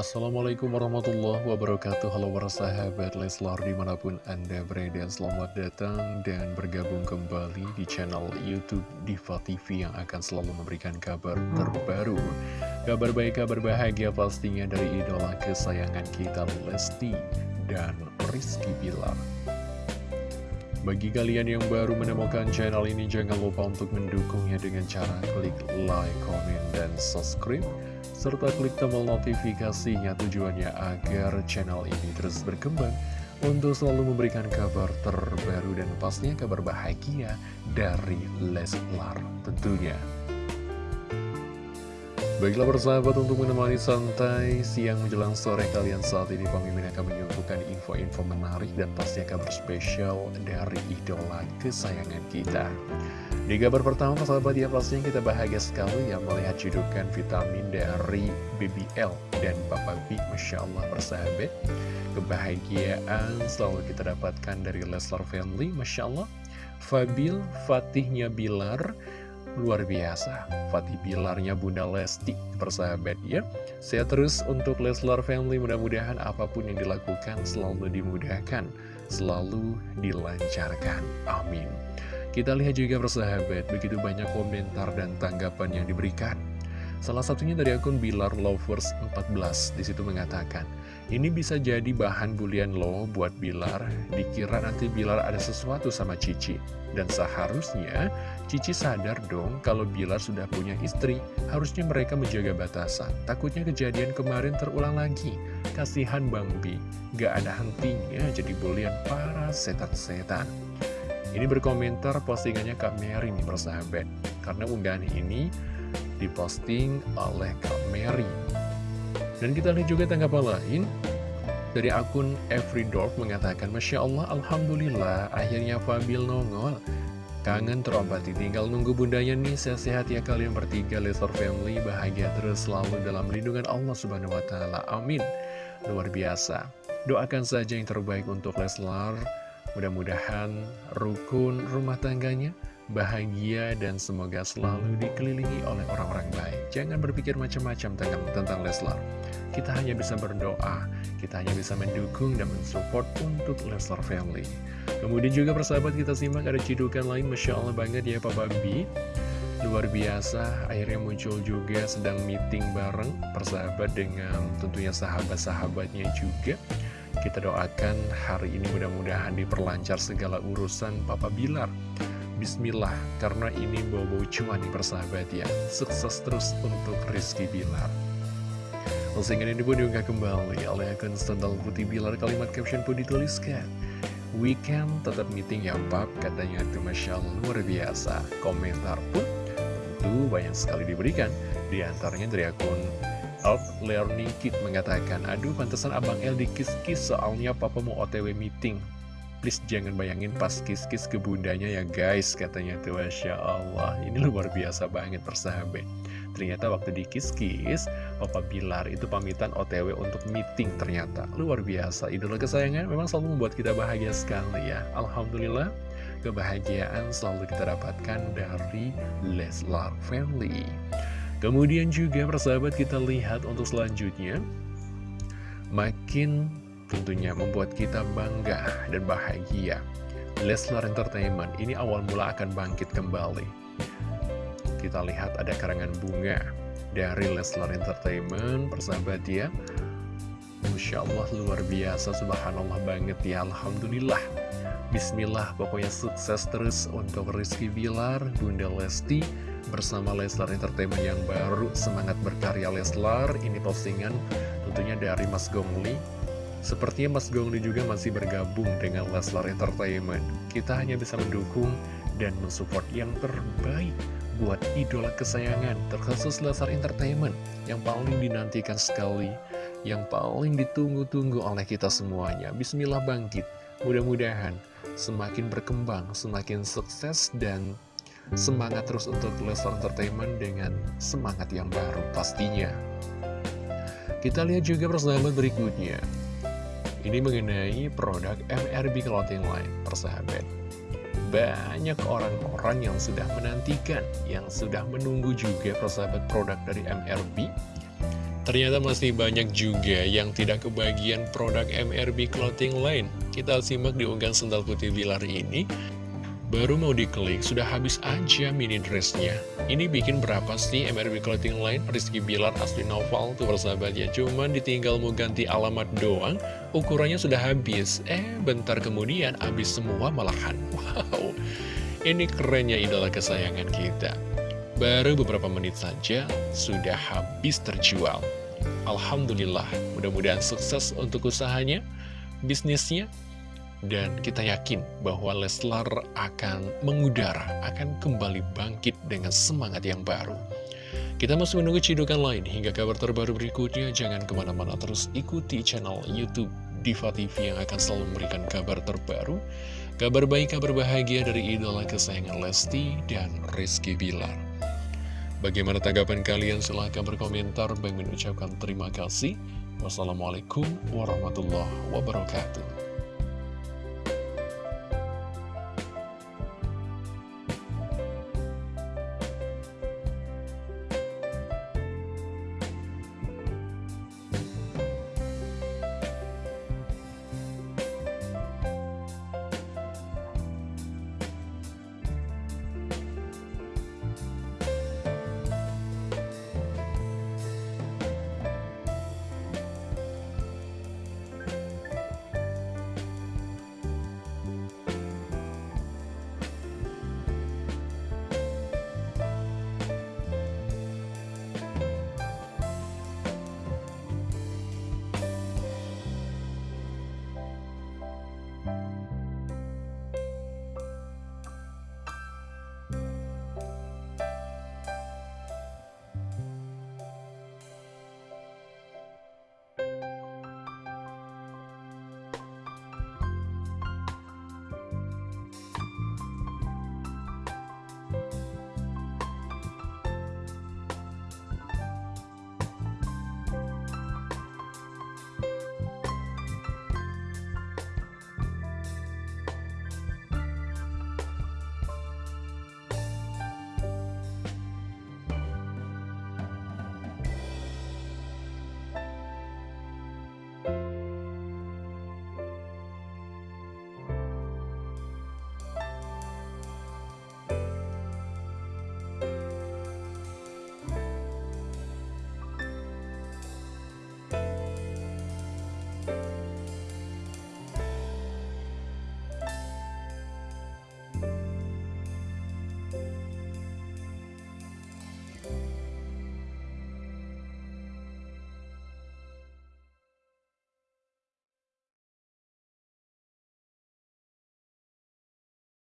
Assalamualaikum warahmatullahi wabarakatuh. Halo para sahabat Leslar di mana pun anda berada Selamat datang dan bergabung kembali di channel Youtube Diva TV Yang akan selalu memberikan kabar terbaru. Kabar baik, kabar bahagia pastinya dari idola kesayangan kita Lesti dan Rizky Bilar. Bagi kalian yang baru menemukan channel ini, jangan lupa untuk mendukungnya dengan cara klik like, comment, dan subscribe serta klik tombol notifikasinya tujuannya agar channel ini terus berkembang untuk selalu memberikan kabar terbaru dan pastinya kabar bahagia dari Leslar tentunya. Baiklah persahabat untuk menemani santai siang menjelang sore kalian saat ini Pemimpin akan menyuguhkan info-info menarik dan pastinya kabar spesial dari idola kesayangan kita. Di kabar pertama sahabat ya pastinya kita bahagia sekali ya melihat judukan vitamin dari BBL dan Papa B Masya Allah persahabat Kebahagiaan selalu kita dapatkan dari Leslar Family Masya Allah. Fabil Fatihnya Bilar Luar biasa. Fatih Bilarnya Bunda Lesti persahabat ya. Sehat terus untuk Leslar Family mudah-mudahan apa pun yang dilakukan selalu dimudahkan Selalu dilancarkan. Amin kita lihat juga persahabat, begitu banyak komentar dan tanggapan yang diberikan. Salah satunya dari akun Bilar Lovers 14 di situ mengatakan, ini bisa jadi bahan bulian lo buat Bilar, dikira nanti Bilar ada sesuatu sama Cici. Dan seharusnya Cici sadar dong kalau Bilar sudah punya istri, harusnya mereka menjaga batasan. Takutnya kejadian kemarin terulang lagi. Kasihan Bang Bi, gak ada hentinya jadi bulian para setan-setan. Ini berkomentar postingannya Kak Mary nih persahabat. Karena unggahan ini diposting oleh Kak Mary. Dan kita lihat juga tanggapan lain Dari akun Everydorf mengatakan Masya Allah, Alhamdulillah akhirnya Fabil nongol. Kangen terobati, tinggal nunggu bundanya nih. Sehat-sehat ya kalian bertiga Lesor Family. Bahagia terus selalu dalam lindungan Allah Subhanahu Wa Taala. Amin. Luar biasa. Doakan saja yang terbaik untuk Leslar Mudah-mudahan rukun rumah tangganya bahagia dan semoga selalu dikelilingi oleh orang-orang baik. Jangan berpikir macam-macam tentang, tentang Leslar. Kita hanya bisa berdoa, kita hanya bisa mendukung dan mensupport untuk Leslar Family. Kemudian juga persahabat kita simak ada cidukan lain, Masya Allah banget ya Pak Babi. Luar biasa, akhirnya muncul juga sedang meeting bareng persahabat dengan tentunya sahabat-sahabatnya juga. Kita doakan hari ini mudah-mudahan diperlancar segala urusan Papa Bilar. Bismillah, karena ini bobo cuan nih persahabat ya. Sukses terus untuk Rizky Bilar. Postingan ini pun diunggah kembali oleh akun Sandal Putih Bilar kalimat caption pun dituliskan. Weekend tetap meeting ya Pap, katanya itu Masya luar biasa. Komentar pun tentu banyak sekali diberikan, di antaranya dari akun Out Learning Kit mengatakan, Aduh pantesan Abang El dikis-kis soalnya papa mau otw meeting. Please jangan bayangin pas kis-kis ke bundanya ya guys, katanya tuh Masya Allah. Ini luar biasa banget persahabat. Ternyata waktu dikis-kis, Papa Bilar itu pamitan OTW untuk meeting ternyata. Luar biasa, idola kesayangan memang selalu membuat kita bahagia sekali ya. Alhamdulillah, kebahagiaan selalu kita dapatkan dari Leslar Family. Kemudian juga persahabat kita lihat untuk selanjutnya. Makin tentunya membuat kita bangga dan bahagia. Leslar Entertainment ini awal mula akan bangkit kembali. Kita lihat ada karangan bunga dari Leslar Entertainment persahabat ya. Masya Allah luar biasa subhanallah banget ya Alhamdulillah. Bismillah pokoknya sukses terus untuk Rizky Bilar, Bunda Lesti bersama Leslar Entertainment yang baru Semangat berkarya Leslar. Ini postingan tentunya dari Mas Gongli. Sepertinya Mas Gongli juga masih bergabung dengan Leslar Entertainment. Kita hanya bisa mendukung dan mensupport yang terbaik buat idola kesayangan Terkhusus Leslar Entertainment yang paling dinantikan sekali Yang paling ditunggu-tunggu oleh kita semuanya. Bismillah bangkit. Mudah-mudahan semakin berkembang, semakin sukses dan semangat terus untuk Leslar Entertainment dengan semangat yang baru pastinya. Kita lihat juga persahabat berikutnya. Ini mengenai produk MRB Clothing Line, persahabat. Banyak orang-orang yang sudah menantikan, yang sudah menunggu juga persahabat produk dari MRB. Ternyata masih banyak juga yang tidak kebagian produk MRB Clothing Line. Kita simak di unggahan sendal putih Bilar ini. Baru mau diklik, sudah habis aja mini dressnya. Ini bikin berapa sih MRB Clothing Line? Rizky Bilar asli novel tuh bersahabat ya. Cuman ditinggal mau ganti alamat doang, ukurannya sudah habis. Eh, bentar kemudian habis semua malahan. Wow, ini kerennya idola kesayangan kita. Baru beberapa menit saja sudah habis terjual. Alhamdulillah, mudah-mudahan sukses untuk usahanya, bisnisnya, dan kita yakin bahwa Leslar akan mengudara, akan kembali bangkit dengan semangat yang baru. Kita masih menunggu cidukan lain hingga kabar terbaru berikutnya. Jangan ke mana-mana terus ikuti channel Youtube Diva TV yang akan selalu memberikan kabar terbaru. Kabar baik, kabar bahagia dari idola kesayangan Lesti dan Rizky Bilar. Bagaimana tanggapan kalian? Silahkan berkomentar. Bang mengucapkan terima kasih. Wassalamualaikum warahmatullahi wabarakatuh.